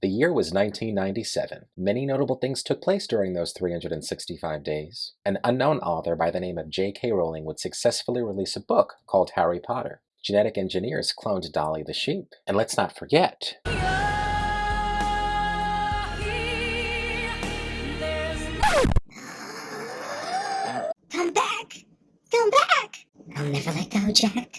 The year was 1997. Many notable things took place during those 365 days. An unknown author by the name of J.K. Rowling would successfully release a book called Harry Potter. Genetic engineers cloned Dolly the sheep. And let's not forget, Come back! Come back! I'll never let go, Jack.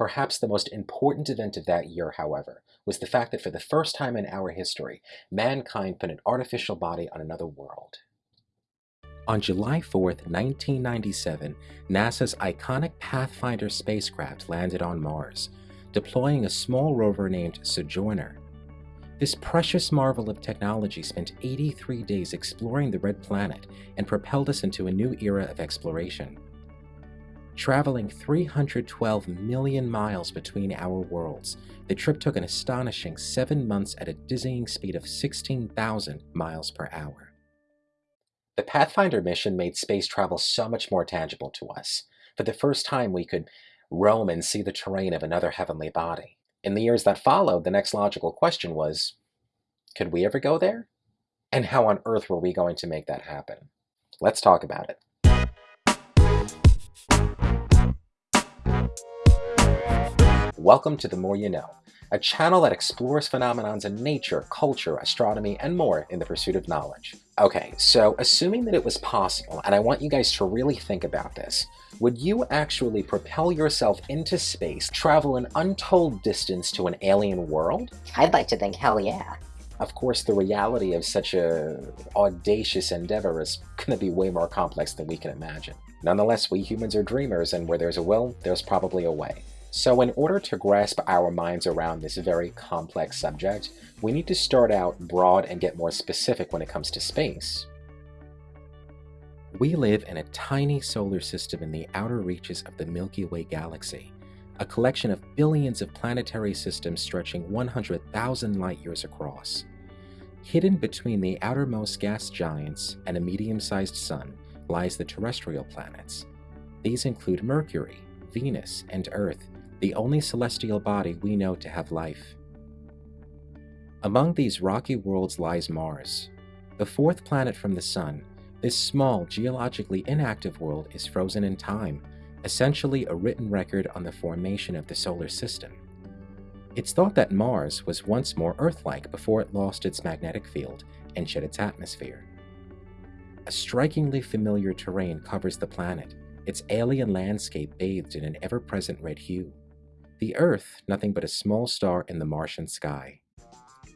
Perhaps the most important event of that year, however, was the fact that for the first time in our history, mankind put an artificial body on another world. On July 4th, 1997, NASA's iconic Pathfinder spacecraft landed on Mars, deploying a small rover named Sojourner. This precious marvel of technology spent 83 days exploring the Red Planet and propelled us into a new era of exploration. Traveling 312 million miles between our worlds, the trip took an astonishing seven months at a dizzying speed of 16,000 miles per hour. The Pathfinder mission made space travel so much more tangible to us. For the first time, we could roam and see the terrain of another heavenly body. In the years that followed, the next logical question was, could we ever go there? And how on earth were we going to make that happen? Let's talk about it. Welcome to The More You Know, a channel that explores phenomenons in nature, culture, astronomy, and more in the pursuit of knowledge. Okay, so assuming that it was possible, and I want you guys to really think about this, would you actually propel yourself into space, travel an untold distance to an alien world? I'd like to think hell yeah. Of course, the reality of such a audacious endeavor is going to be way more complex than we can imagine. Nonetheless, we humans are dreamers, and where there's a will, there's probably a way. So in order to grasp our minds around this very complex subject, we need to start out broad and get more specific when it comes to space. We live in a tiny solar system in the outer reaches of the Milky Way galaxy, a collection of billions of planetary systems stretching 100,000 light-years across. Hidden between the outermost gas giants and a medium-sized sun lies the terrestrial planets. These include Mercury, Venus, and Earth, the only celestial body we know to have life. Among these rocky worlds lies Mars. The fourth planet from the Sun, this small, geologically inactive world is frozen in time, essentially a written record on the formation of the solar system. It's thought that Mars was once more Earth-like before it lost its magnetic field and shed its atmosphere. A strikingly familiar terrain covers the planet, its alien landscape bathed in an ever-present red hue. The Earth, nothing but a small star in the Martian sky.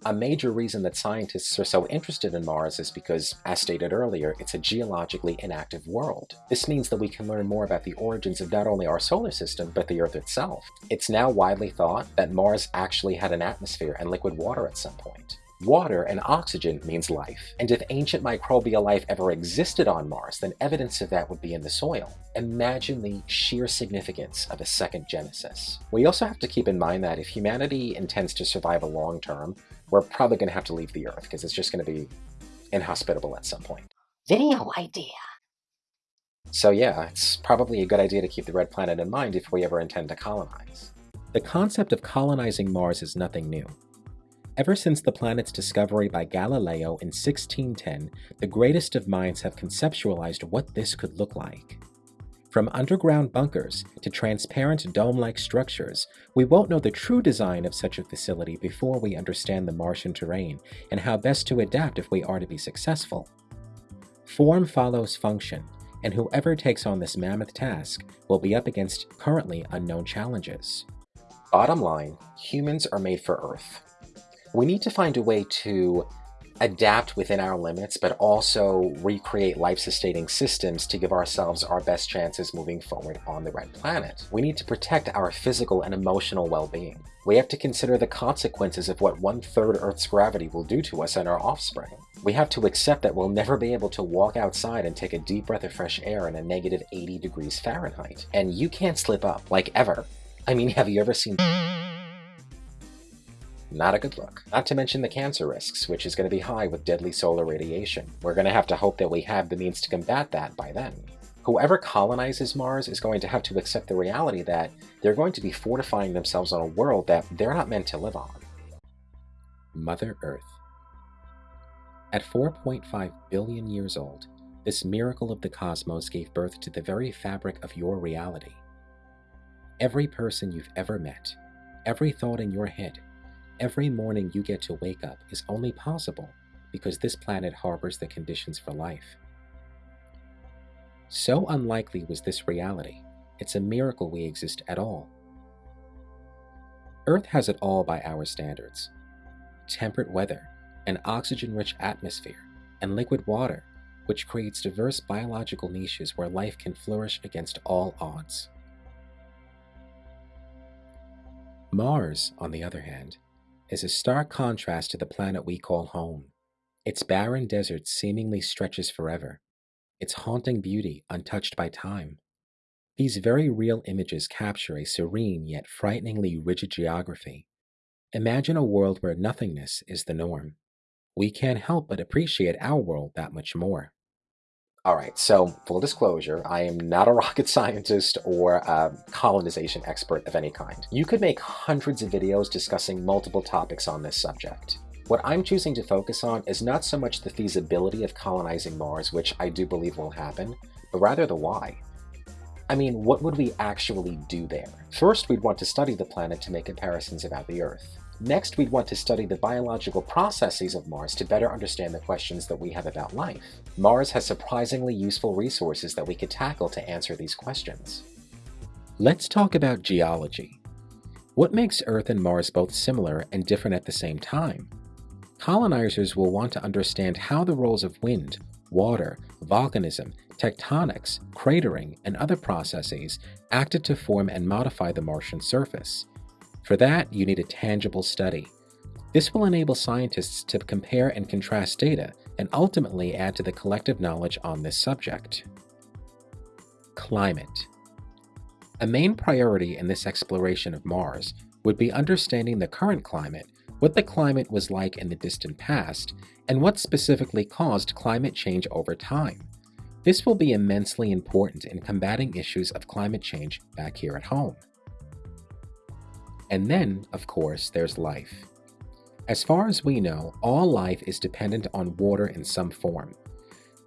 A major reason that scientists are so interested in Mars is because, as stated earlier, it's a geologically inactive world. This means that we can learn more about the origins of not only our solar system, but the Earth itself. It's now widely thought that Mars actually had an atmosphere and liquid water at some point. Water and oxygen means life, and if ancient microbial life ever existed on Mars, then evidence of that would be in the soil. Imagine the sheer significance of a second Genesis. We also have to keep in mind that if humanity intends to survive a long term, we're probably going to have to leave the Earth, because it's just going to be inhospitable at some point. Video idea. So yeah, it's probably a good idea to keep the Red Planet in mind if we ever intend to colonize. The concept of colonizing Mars is nothing new. Ever since the planet's discovery by Galileo in 1610, the greatest of minds have conceptualized what this could look like. From underground bunkers to transparent dome-like structures, we won't know the true design of such a facility before we understand the Martian terrain and how best to adapt if we are to be successful. Form follows function, and whoever takes on this mammoth task will be up against currently unknown challenges. Bottom line, humans are made for Earth. We need to find a way to adapt within our limits, but also recreate life-sustaining systems to give ourselves our best chances moving forward on the red planet. We need to protect our physical and emotional well-being. We have to consider the consequences of what one-third Earth's gravity will do to us and our offspring. We have to accept that we'll never be able to walk outside and take a deep breath of fresh air in a negative 80 degrees Fahrenheit. And you can't slip up, like ever. I mean, have you ever seen not a good look. Not to mention the cancer risks, which is going to be high with deadly solar radiation. We're going to have to hope that we have the means to combat that by then. Whoever colonizes Mars is going to have to accept the reality that they're going to be fortifying themselves on a world that they're not meant to live on. Mother Earth. At 4.5 billion years old, this miracle of the cosmos gave birth to the very fabric of your reality. Every person you've ever met, every thought in your head, every morning you get to wake up is only possible because this planet harbors the conditions for life. So unlikely was this reality, it's a miracle we exist at all. Earth has it all by our standards temperate weather, an oxygen rich atmosphere, and liquid water, which creates diverse biological niches where life can flourish against all odds. Mars, on the other hand, is a stark contrast to the planet we call home. Its barren desert seemingly stretches forever, its haunting beauty untouched by time. These very real images capture a serene yet frighteningly rigid geography. Imagine a world where nothingness is the norm. We can't help but appreciate our world that much more. All right, so full disclosure, I am not a rocket scientist or a colonization expert of any kind. You could make hundreds of videos discussing multiple topics on this subject. What I'm choosing to focus on is not so much the feasibility of colonizing Mars, which I do believe will happen, but rather the why. I mean, what would we actually do there? First, we'd want to study the planet to make comparisons about the Earth. Next, we'd want to study the biological processes of Mars to better understand the questions that we have about life. Mars has surprisingly useful resources that we could tackle to answer these questions. Let's talk about geology. What makes Earth and Mars both similar and different at the same time? Colonizers will want to understand how the roles of wind, water, volcanism, tectonics, cratering, and other processes acted to form and modify the Martian surface. For that, you need a tangible study. This will enable scientists to compare and contrast data and ultimately add to the collective knowledge on this subject. Climate A main priority in this exploration of Mars would be understanding the current climate, what the climate was like in the distant past, and what specifically caused climate change over time. This will be immensely important in combating issues of climate change back here at home. And then, of course, there's life. As far as we know, all life is dependent on water in some form.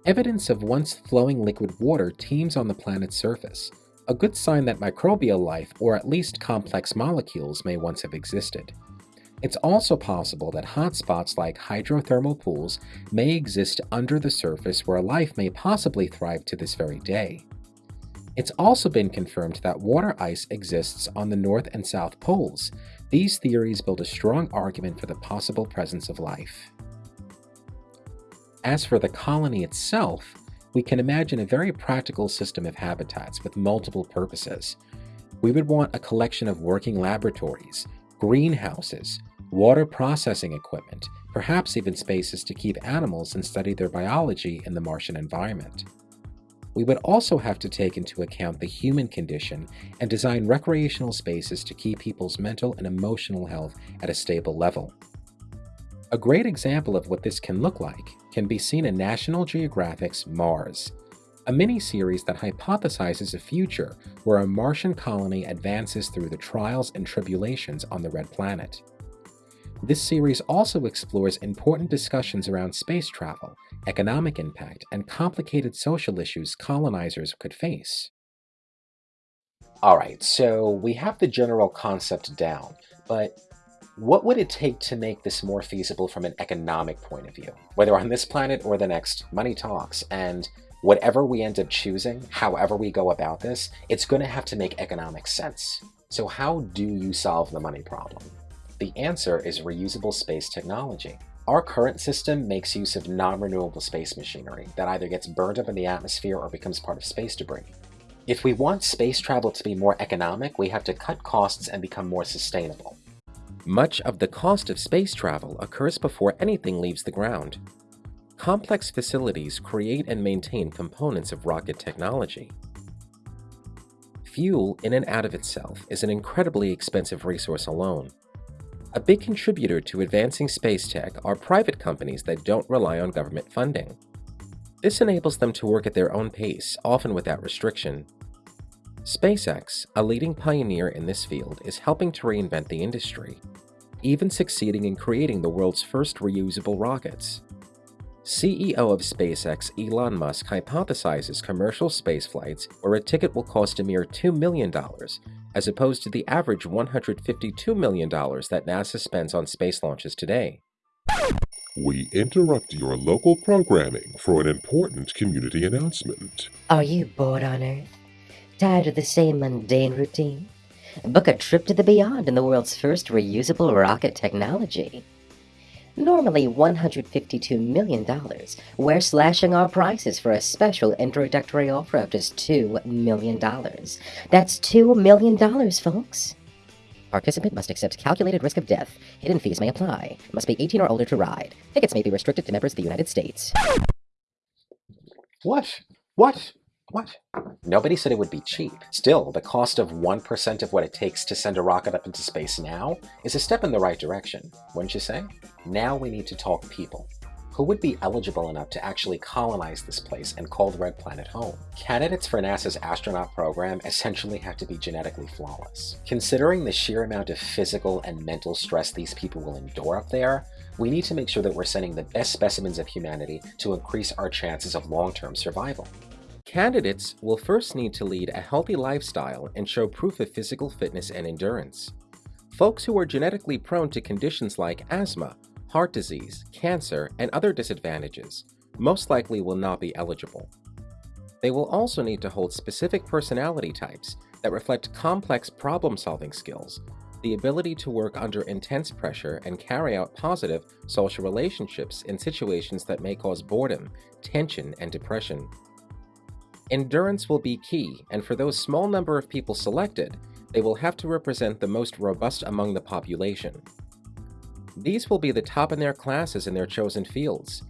Evidence of once flowing liquid water teems on the planet's surface, a good sign that microbial life, or at least complex molecules, may once have existed. It's also possible that hotspots like hydrothermal pools may exist under the surface where life may possibly thrive to this very day. It's also been confirmed that water ice exists on the North and South poles. These theories build a strong argument for the possible presence of life. As for the colony itself, we can imagine a very practical system of habitats with multiple purposes. We would want a collection of working laboratories, greenhouses, water processing equipment, perhaps even spaces to keep animals and study their biology in the Martian environment we would also have to take into account the human condition and design recreational spaces to keep people's mental and emotional health at a stable level. A great example of what this can look like can be seen in National Geographic's Mars, a mini-series that hypothesizes a future where a Martian colony advances through the trials and tribulations on the Red Planet. This series also explores important discussions around space travel, economic impact, and complicated social issues colonizers could face. Alright, so we have the general concept down, but what would it take to make this more feasible from an economic point of view? Whether on this planet or the next, money talks, and whatever we end up choosing, however we go about this, it's going to have to make economic sense. So how do you solve the money problem? The answer is reusable space technology. Our current system makes use of non-renewable space machinery that either gets burned up in the atmosphere or becomes part of space debris. If we want space travel to be more economic, we have to cut costs and become more sustainable. Much of the cost of space travel occurs before anything leaves the ground. Complex facilities create and maintain components of rocket technology. Fuel in and out of itself is an incredibly expensive resource alone, a big contributor to advancing space tech are private companies that don't rely on government funding. This enables them to work at their own pace, often without restriction. SpaceX, a leading pioneer in this field, is helping to reinvent the industry. even succeeding in creating the world's first reusable rockets. CEO of SpaceX Elon Musk hypothesizes commercial space flights where a ticket will cost a mere $2 million, as opposed to the average $152 million that NASA spends on space launches today. We interrupt your local programming for an important community announcement. Are you bored on Earth? Tired of the same mundane routine? Book a trip to the beyond in the world's first reusable rocket technology. Normally $152 million, we're slashing our prices for a special introductory offer of just $2 million. That's $2 million, folks. Participant must accept calculated risk of death. Hidden fees may apply. Must be 18 or older to ride. Tickets may be restricted to members of the United States. What? What? What? Nobody said it would be cheap. Still, the cost of 1% of what it takes to send a rocket up into space now is a step in the right direction, wouldn't you say? Now we need to talk people. Who would be eligible enough to actually colonize this place and call the Red Planet home? Candidates for NASA's astronaut program essentially have to be genetically flawless. Considering the sheer amount of physical and mental stress these people will endure up there, we need to make sure that we're sending the best specimens of humanity to increase our chances of long-term survival. Candidates will first need to lead a healthy lifestyle and show proof of physical fitness and endurance. Folks who are genetically prone to conditions like asthma, heart disease, cancer, and other disadvantages most likely will not be eligible. They will also need to hold specific personality types that reflect complex problem-solving skills, the ability to work under intense pressure and carry out positive social relationships in situations that may cause boredom, tension, and depression. Endurance will be key, and for those small number of people selected, they will have to represent the most robust among the population. These will be the top in their classes in their chosen fields.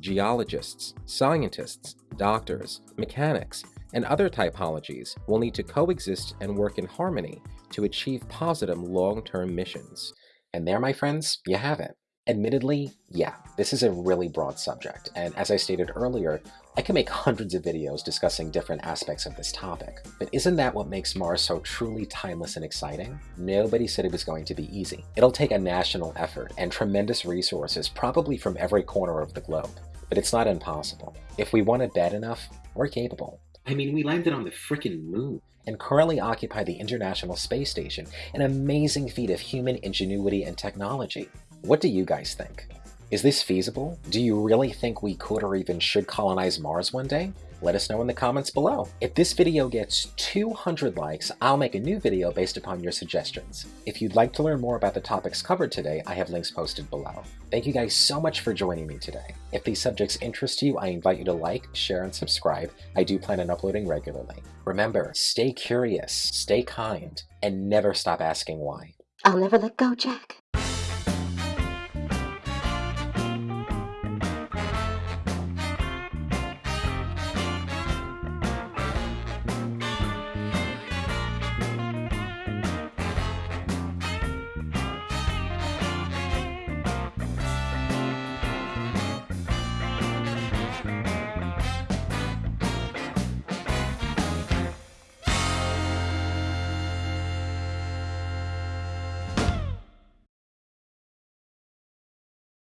Geologists, scientists, doctors, mechanics, and other typologies will need to coexist and work in harmony to achieve positive long-term missions. And there, my friends, you have it. Admittedly, yeah, this is a really broad subject, and as I stated earlier, I can make hundreds of videos discussing different aspects of this topic. But isn't that what makes Mars so truly timeless and exciting? Nobody said it was going to be easy. It'll take a national effort and tremendous resources probably from every corner of the globe, but it's not impossible. If we want it bad enough, we're capable. I mean, we landed on the frickin' moon and currently occupy the International Space Station, an amazing feat of human ingenuity and technology. What do you guys think? Is this feasible? Do you really think we could or even should colonize Mars one day? Let us know in the comments below. If this video gets 200 likes, I'll make a new video based upon your suggestions. If you'd like to learn more about the topics covered today, I have links posted below. Thank you guys so much for joining me today. If these subjects interest you, I invite you to like, share, and subscribe. I do plan on uploading regularly. Remember, stay curious, stay kind, and never stop asking why. I'll never let go, Jack.